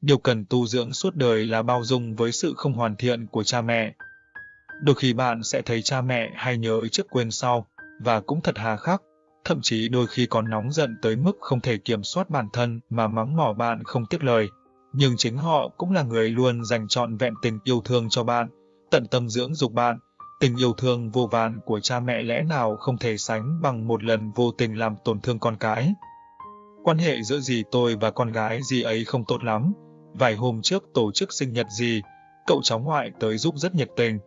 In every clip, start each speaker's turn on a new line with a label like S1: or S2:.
S1: Điều cần tu dưỡng suốt đời là bao dung với sự không hoàn thiện của cha mẹ. Đôi khi bạn sẽ thấy cha mẹ hay nhớ trước quên sau, và cũng thật hà khắc, thậm chí đôi khi còn nóng giận tới mức không thể kiểm soát bản thân mà mắng mỏ bạn không tiếc lời. Nhưng chính họ cũng là người luôn dành trọn vẹn tình yêu thương cho bạn, tận tâm dưỡng dục bạn. Tình yêu thương vô vàn của cha mẹ lẽ nào không thể sánh bằng một lần vô tình làm tổn thương con cái. Quan hệ giữa dì tôi và con gái dì ấy không tốt lắm. Vài hôm trước tổ chức sinh nhật gì, cậu cháu ngoại tới giúp rất nhiệt tình,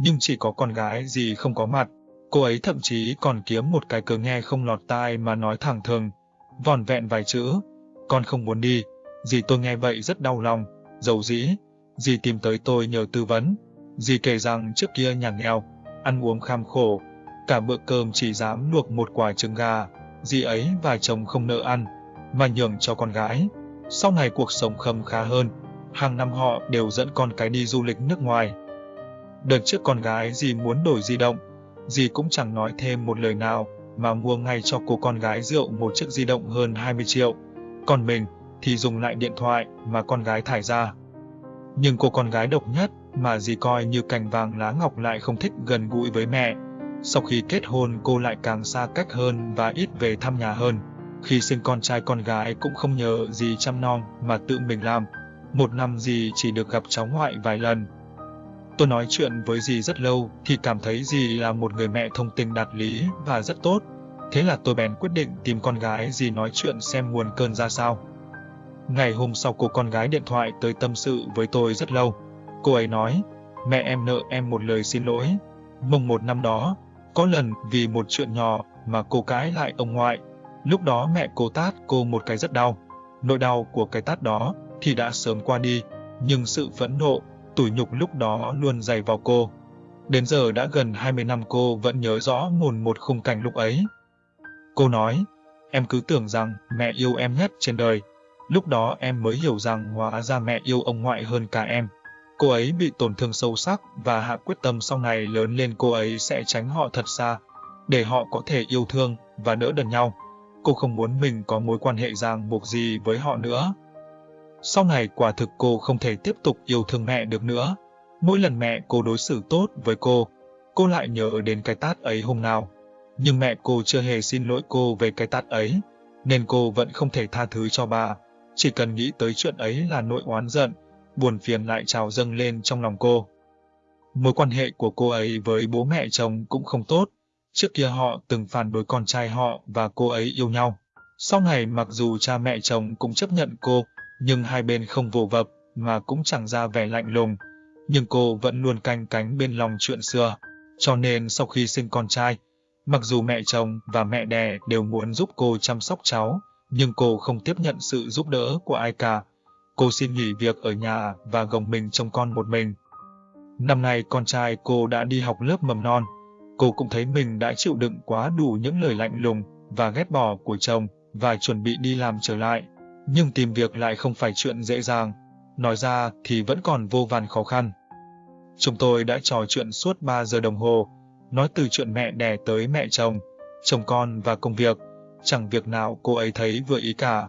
S1: nhưng chỉ có con gái gì không có mặt. Cô ấy thậm chí còn kiếm một cái cớ nghe không lọt tai mà nói thẳng thường, vòn vẹn vài chữ, con không muốn đi. Dì tôi nghe vậy rất đau lòng, dầu dĩ. Dì tìm tới tôi nhờ tư vấn. Dì kể rằng trước kia nhà nghèo, ăn uống kham khổ, cả bữa cơm chỉ dám luộc một quả trứng gà. Dì ấy và chồng không nợ ăn, mà nhường cho con gái. Sau này cuộc sống khâm khá hơn, hàng năm họ đều dẫn con cái đi du lịch nước ngoài. Đợt trước con gái dì muốn đổi di động, dì cũng chẳng nói thêm một lời nào, mà mua ngay cho cô con gái rượu một chiếc di động hơn 20 triệu. Còn mình thì dùng lại điện thoại mà con gái thải ra. Nhưng cô con gái độc nhất mà dì coi như cành vàng lá ngọc lại không thích gần gũi với mẹ. Sau khi kết hôn cô lại càng xa cách hơn và ít về thăm nhà hơn. Khi sinh con trai con gái cũng không nhờ gì chăm nom mà tự mình làm. Một năm dì chỉ được gặp cháu ngoại vài lần. Tôi nói chuyện với dì rất lâu thì cảm thấy dì là một người mẹ thông tình đạt lý và rất tốt. Thế là tôi bèn quyết định tìm con gái dì nói chuyện xem nguồn cơn ra sao. Ngày hôm sau cô con gái điện thoại tới tâm sự với tôi rất lâu. Cô ấy nói, mẹ em nợ em một lời xin lỗi. Mùng một năm đó, có lần vì một chuyện nhỏ mà cô cãi lại ông ngoại. Lúc đó mẹ cô tát cô một cái rất đau. Nỗi đau của cái tát đó thì đã sớm qua đi, nhưng sự phẫn nộ, tủi nhục lúc đó luôn dày vào cô. Đến giờ đã gần 20 năm cô vẫn nhớ rõ mồn một khung cảnh lúc ấy. Cô nói, em cứ tưởng rằng mẹ yêu em nhất trên đời. Lúc đó em mới hiểu rằng hóa ra mẹ yêu ông ngoại hơn cả em. Cô ấy bị tổn thương sâu sắc và hạ quyết tâm sau này lớn lên cô ấy sẽ tránh họ thật xa, để họ có thể yêu thương và đỡ đần nhau. Cô không muốn mình có mối quan hệ ràng buộc gì với họ nữa. Sau này quả thực cô không thể tiếp tục yêu thương mẹ được nữa. Mỗi lần mẹ cô đối xử tốt với cô, cô lại nhớ đến cái tát ấy hôm nào. Nhưng mẹ cô chưa hề xin lỗi cô về cái tát ấy, nên cô vẫn không thể tha thứ cho bà. Chỉ cần nghĩ tới chuyện ấy là nỗi oán giận, buồn phiền lại trào dâng lên trong lòng cô. Mối quan hệ của cô ấy với bố mẹ chồng cũng không tốt. Trước kia họ từng phản đối con trai họ và cô ấy yêu nhau. Sau này mặc dù cha mẹ chồng cũng chấp nhận cô, nhưng hai bên không vồ vập mà cũng chẳng ra vẻ lạnh lùng. Nhưng cô vẫn luôn canh cánh bên lòng chuyện xưa. Cho nên sau khi sinh con trai, mặc dù mẹ chồng và mẹ đẻ đều muốn giúp cô chăm sóc cháu, nhưng cô không tiếp nhận sự giúp đỡ của ai cả. Cô xin nghỉ việc ở nhà và gồng mình trông con một mình. Năm nay con trai cô đã đi học lớp mầm non. Cô cũng thấy mình đã chịu đựng quá đủ những lời lạnh lùng và ghét bỏ của chồng và chuẩn bị đi làm trở lại. Nhưng tìm việc lại không phải chuyện dễ dàng. Nói ra thì vẫn còn vô vàn khó khăn. Chúng tôi đã trò chuyện suốt 3 giờ đồng hồ, nói từ chuyện mẹ đẻ tới mẹ chồng, chồng con và công việc chẳng việc nào cô ấy thấy vừa ý cả.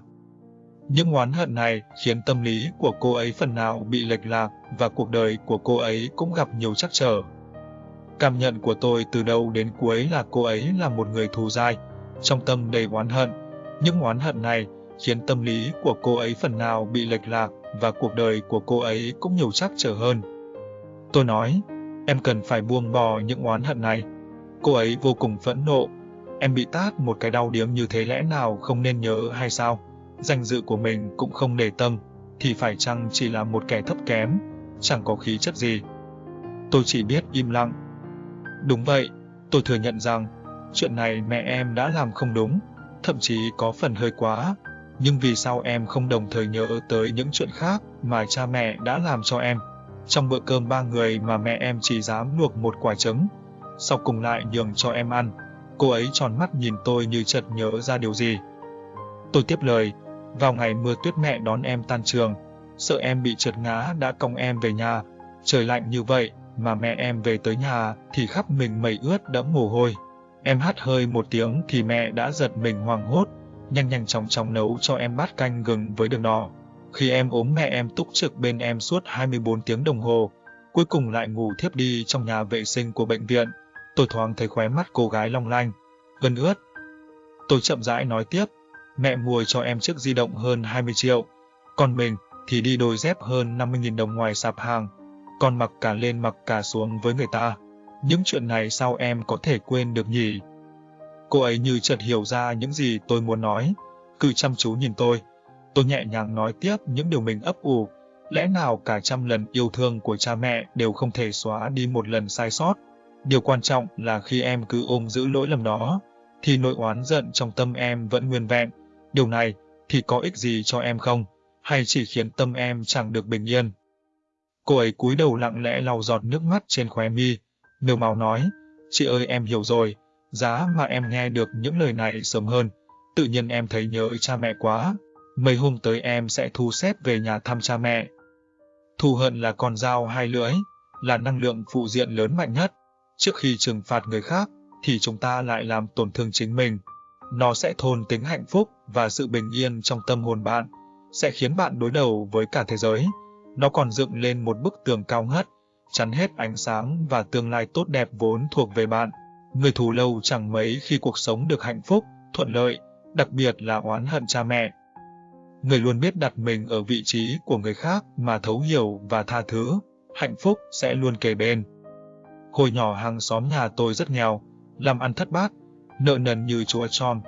S1: Những oán hận này khiến tâm lý của cô ấy phần nào bị lệch lạc và cuộc đời của cô ấy cũng gặp nhiều trắc trở. Cảm nhận của tôi từ đầu đến cuối là cô ấy là một người thù dai, trong tâm đầy oán hận. Những oán hận này khiến tâm lý của cô ấy phần nào bị lệch lạc và cuộc đời của cô ấy cũng nhiều trắc trở hơn. Tôi nói, em cần phải buông bỏ những oán hận này. Cô ấy vô cùng phẫn nộ Em bị tát một cái đau điếm như thế lẽ nào không nên nhớ hay sao? Danh dự của mình cũng không để tâm, thì phải chăng chỉ là một kẻ thấp kém, chẳng có khí chất gì. Tôi chỉ biết im lặng. Đúng vậy, tôi thừa nhận rằng, chuyện này mẹ em đã làm không đúng, thậm chí có phần hơi quá. Nhưng vì sao em không đồng thời nhớ tới những chuyện khác mà cha mẹ đã làm cho em? Trong bữa cơm ba người mà mẹ em chỉ dám luộc một quả trứng, sau cùng lại nhường cho em ăn. Cô ấy tròn mắt nhìn tôi như chợt nhớ ra điều gì. Tôi tiếp lời, vào ngày mưa tuyết mẹ đón em tan trường, sợ em bị trượt ngã đã cong em về nhà. Trời lạnh như vậy, mà mẹ em về tới nhà thì khắp mình mẩy ướt đẫm mồ hôi. Em hắt hơi một tiếng thì mẹ đã giật mình hoảng hốt, nhanh nhanh chóng chóng nấu cho em bát canh gừng với đường đỏ. Khi em ốm mẹ em túc trực bên em suốt 24 tiếng đồng hồ, cuối cùng lại ngủ thiếp đi trong nhà vệ sinh của bệnh viện. Tôi thoáng thấy khóe mắt cô gái long lanh, gần ướt. Tôi chậm rãi nói tiếp, mẹ mua cho em chiếc di động hơn 20 triệu, còn mình thì đi đôi dép hơn 50.000 đồng ngoài sạp hàng, còn mặc cả lên mặc cả xuống với người ta. Những chuyện này sao em có thể quên được nhỉ? Cô ấy như chợt hiểu ra những gì tôi muốn nói, cứ chăm chú nhìn tôi. Tôi nhẹ nhàng nói tiếp những điều mình ấp ủ, lẽ nào cả trăm lần yêu thương của cha mẹ đều không thể xóa đi một lần sai sót. Điều quan trọng là khi em cứ ôm giữ lỗi lầm đó, thì nỗi oán giận trong tâm em vẫn nguyên vẹn. Điều này thì có ích gì cho em không, hay chỉ khiến tâm em chẳng được bình yên. Cô ấy cúi đầu lặng lẽ lau giọt nước mắt trên khóe mi, nêu màu nói, chị ơi em hiểu rồi, giá mà em nghe được những lời này sớm hơn, tự nhiên em thấy nhớ cha mẹ quá, mấy hôm tới em sẽ thu xếp về nhà thăm cha mẹ. Thù hận là con dao hai lưỡi, là năng lượng phụ diện lớn mạnh nhất. Trước khi trừng phạt người khác, thì chúng ta lại làm tổn thương chính mình. Nó sẽ thôn tính hạnh phúc và sự bình yên trong tâm hồn bạn, sẽ khiến bạn đối đầu với cả thế giới. Nó còn dựng lên một bức tường cao ngất, chắn hết ánh sáng và tương lai tốt đẹp vốn thuộc về bạn. Người thù lâu chẳng mấy khi cuộc sống được hạnh phúc, thuận lợi, đặc biệt là oán hận cha mẹ. Người luôn biết đặt mình ở vị trí của người khác mà thấu hiểu và tha thứ, hạnh phúc sẽ luôn kề bên. Hồi nhỏ hàng xóm nhà tôi rất nghèo, làm ăn thất bát, nợ nần như chúa tròn.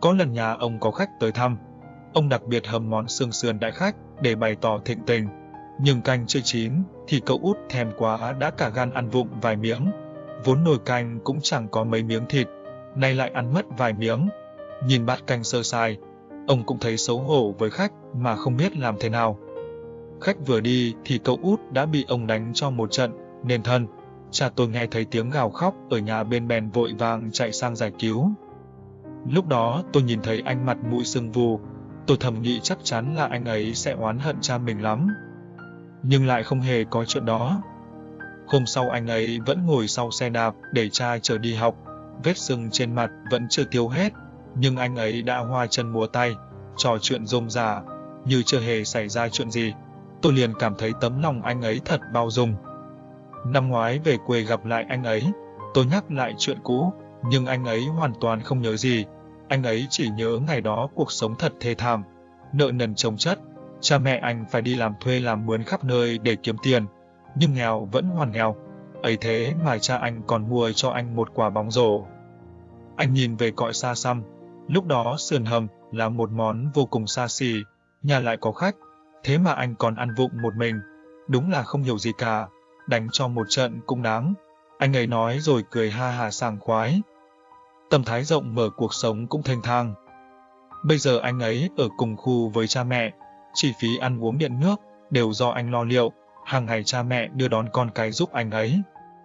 S1: Có lần nhà ông có khách tới thăm, ông đặc biệt hầm món xương sườn đại khách để bày tỏ thịnh tình. Nhưng canh chưa chín thì cậu út thèm quá đã cả gan ăn vụng vài miếng. Vốn nồi canh cũng chẳng có mấy miếng thịt, nay lại ăn mất vài miếng. Nhìn bát canh sơ sai, ông cũng thấy xấu hổ với khách mà không biết làm thế nào. Khách vừa đi thì cậu út đã bị ông đánh cho một trận, nên thân. Cha tôi nghe thấy tiếng gào khóc ở nhà bên bèn vội vàng chạy sang giải cứu. Lúc đó tôi nhìn thấy anh mặt mũi sưng vù, tôi thầm nghĩ chắc chắn là anh ấy sẽ oán hận cha mình lắm. Nhưng lại không hề có chuyện đó. Hôm sau anh ấy vẫn ngồi sau xe đạp để cha chờ đi học, vết sưng trên mặt vẫn chưa tiêu hết, nhưng anh ấy đã hoa chân múa tay, trò chuyện rôm rả, như chưa hề xảy ra chuyện gì. Tôi liền cảm thấy tấm lòng anh ấy thật bao dung. Năm ngoái về quê gặp lại anh ấy, tôi nhắc lại chuyện cũ, nhưng anh ấy hoàn toàn không nhớ gì. Anh ấy chỉ nhớ ngày đó cuộc sống thật thê thảm, nợ nần chồng chất, cha mẹ anh phải đi làm thuê làm mướn khắp nơi để kiếm tiền, nhưng nghèo vẫn hoàn nghèo. Ấy thế mà cha anh còn mua cho anh một quả bóng rổ. Anh nhìn về cõi xa xăm, lúc đó sườn hầm là một món vô cùng xa xỉ, nhà lại có khách, thế mà anh còn ăn vụng một mình, đúng là không hiểu gì cả đánh cho một trận cũng đáng. Anh ấy nói rồi cười ha hà sảng khoái. Tâm thái rộng mở cuộc sống cũng thanh thang. Bây giờ anh ấy ở cùng khu với cha mẹ, chi phí ăn uống điện nước đều do anh lo liệu, hàng ngày cha mẹ đưa đón con cái giúp anh ấy.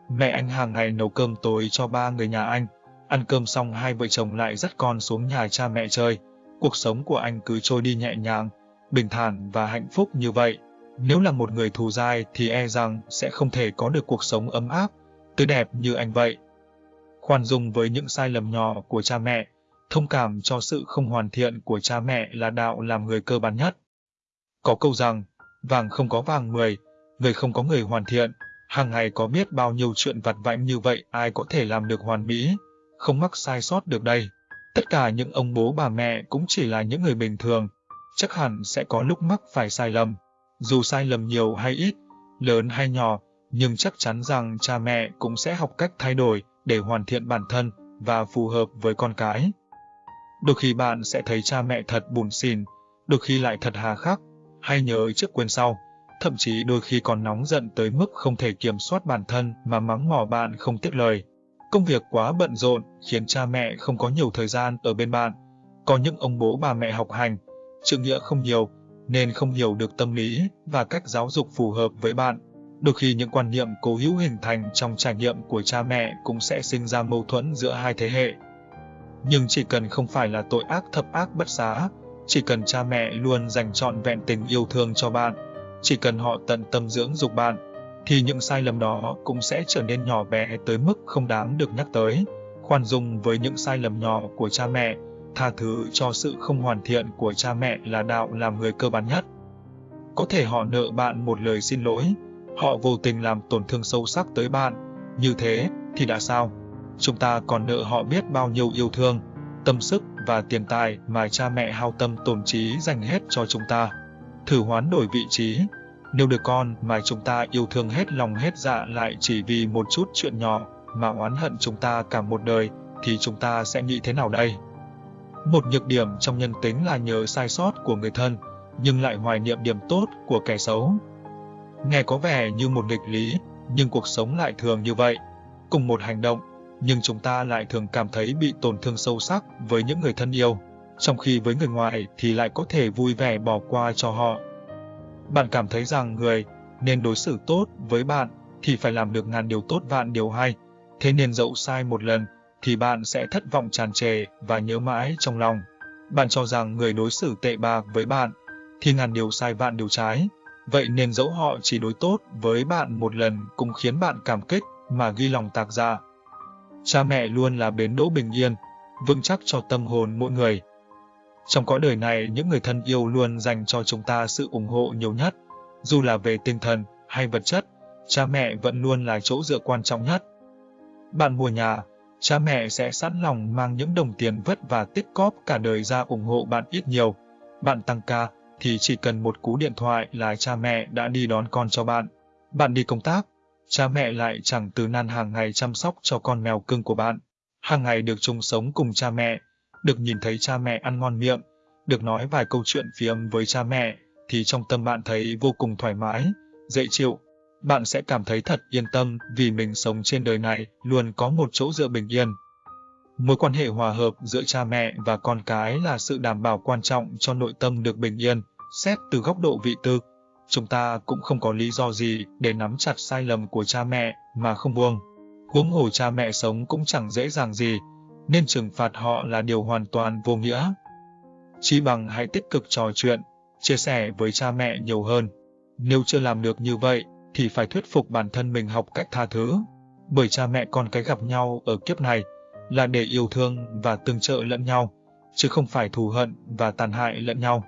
S1: Mẹ anh hàng ngày nấu cơm tối cho ba người nhà anh, ăn cơm xong hai vợ chồng lại dắt con xuống nhà cha mẹ chơi. Cuộc sống của anh cứ trôi đi nhẹ nhàng, bình thản và hạnh phúc như vậy. Nếu là một người thù dai thì e rằng sẽ không thể có được cuộc sống ấm áp, tươi đẹp như anh vậy. Khoan dung với những sai lầm nhỏ của cha mẹ, thông cảm cho sự không hoàn thiện của cha mẹ là đạo làm người cơ bản nhất. Có câu rằng, vàng không có vàng mười, người không có người hoàn thiện, hàng ngày có biết bao nhiêu chuyện vặt vãnh như vậy ai có thể làm được hoàn mỹ, không mắc sai sót được đây. Tất cả những ông bố bà mẹ cũng chỉ là những người bình thường, chắc hẳn sẽ có lúc mắc phải sai lầm. Dù sai lầm nhiều hay ít, lớn hay nhỏ, nhưng chắc chắn rằng cha mẹ cũng sẽ học cách thay đổi để hoàn thiện bản thân và phù hợp với con cái. Đôi khi bạn sẽ thấy cha mẹ thật buồn xỉn, đôi khi lại thật hà khắc, hay nhớ trước quên sau, thậm chí đôi khi còn nóng giận tới mức không thể kiểm soát bản thân mà mắng mỏ bạn không tiếc lời. Công việc quá bận rộn khiến cha mẹ không có nhiều thời gian ở bên bạn. Có những ông bố bà mẹ học hành, trượng nghĩa không nhiều, nên không hiểu được tâm lý và cách giáo dục phù hợp với bạn. Đôi khi những quan niệm cố hữu hình thành trong trải nghiệm của cha mẹ cũng sẽ sinh ra mâu thuẫn giữa hai thế hệ. Nhưng chỉ cần không phải là tội ác thập ác bất xá, chỉ cần cha mẹ luôn dành trọn vẹn tình yêu thương cho bạn, chỉ cần họ tận tâm dưỡng dục bạn, thì những sai lầm đó cũng sẽ trở nên nhỏ bé tới mức không đáng được nhắc tới. Khoan dung với những sai lầm nhỏ của cha mẹ tha thứ cho sự không hoàn thiện của cha mẹ là đạo làm người cơ bản nhất. Có thể họ nợ bạn một lời xin lỗi, họ vô tình làm tổn thương sâu sắc tới bạn. Như thế thì đã sao? Chúng ta còn nợ họ biết bao nhiêu yêu thương, tâm sức và tiền tài mà cha mẹ hao tâm tổn trí dành hết cho chúng ta. Thử hoán đổi vị trí, nếu đứa con mà chúng ta yêu thương hết lòng hết dạ lại chỉ vì một chút chuyện nhỏ mà oán hận chúng ta cả một đời, thì chúng ta sẽ nghĩ thế nào đây? Một nhược điểm trong nhân tính là nhớ sai sót của người thân, nhưng lại hoài niệm điểm tốt của kẻ xấu. Nghe có vẻ như một nghịch lý, nhưng cuộc sống lại thường như vậy. Cùng một hành động, nhưng chúng ta lại thường cảm thấy bị tổn thương sâu sắc với những người thân yêu, trong khi với người ngoài thì lại có thể vui vẻ bỏ qua cho họ. Bạn cảm thấy rằng người nên đối xử tốt với bạn thì phải làm được ngàn điều tốt vạn điều hay, thế nên dẫu sai một lần thì bạn sẽ thất vọng tràn trề và nhớ mãi trong lòng. Bạn cho rằng người đối xử tệ bạc với bạn thì ngàn điều sai vạn điều trái, vậy nên dẫu họ chỉ đối tốt với bạn một lần cũng khiến bạn cảm kích mà ghi lòng tạc ra. Cha mẹ luôn là bến đỗ bình yên, vững chắc cho tâm hồn mỗi người. Trong cõi đời này, những người thân yêu luôn dành cho chúng ta sự ủng hộ nhiều nhất, dù là về tinh thần hay vật chất, cha mẹ vẫn luôn là chỗ dựa quan trọng nhất. Bạn mua nhà, cha mẹ sẽ sẵn lòng mang những đồng tiền vất và tích cóp cả đời ra ủng hộ bạn ít nhiều. Bạn tăng ca, thì chỉ cần một cú điện thoại là cha mẹ đã đi đón con cho bạn. Bạn đi công tác, cha mẹ lại chẳng từ nan hàng ngày chăm sóc cho con mèo cưng của bạn. Hàng ngày được chung sống cùng cha mẹ, được nhìn thấy cha mẹ ăn ngon miệng, được nói vài câu chuyện phiếm với cha mẹ, thì trong tâm bạn thấy vô cùng thoải mái, dễ chịu. Bạn sẽ cảm thấy thật yên tâm vì mình sống trên đời này luôn có một chỗ dựa bình yên. Mối quan hệ hòa hợp giữa cha mẹ và con cái là sự đảm bảo quan trọng cho nội tâm được bình yên. Xét từ góc độ vị tư, chúng ta cũng không có lý do gì để nắm chặt sai lầm của cha mẹ mà không buông. Huống hồ cha mẹ sống cũng chẳng dễ dàng gì, nên trừng phạt họ là điều hoàn toàn vô nghĩa. Chỉ bằng hãy tích cực trò chuyện, chia sẻ với cha mẹ nhiều hơn. Nếu chưa làm được như vậy, thì phải thuyết phục bản thân mình học cách tha thứ. Bởi cha mẹ con cái gặp nhau ở kiếp này là để yêu thương và tương trợ lẫn nhau, chứ không phải thù hận và tàn hại lẫn nhau.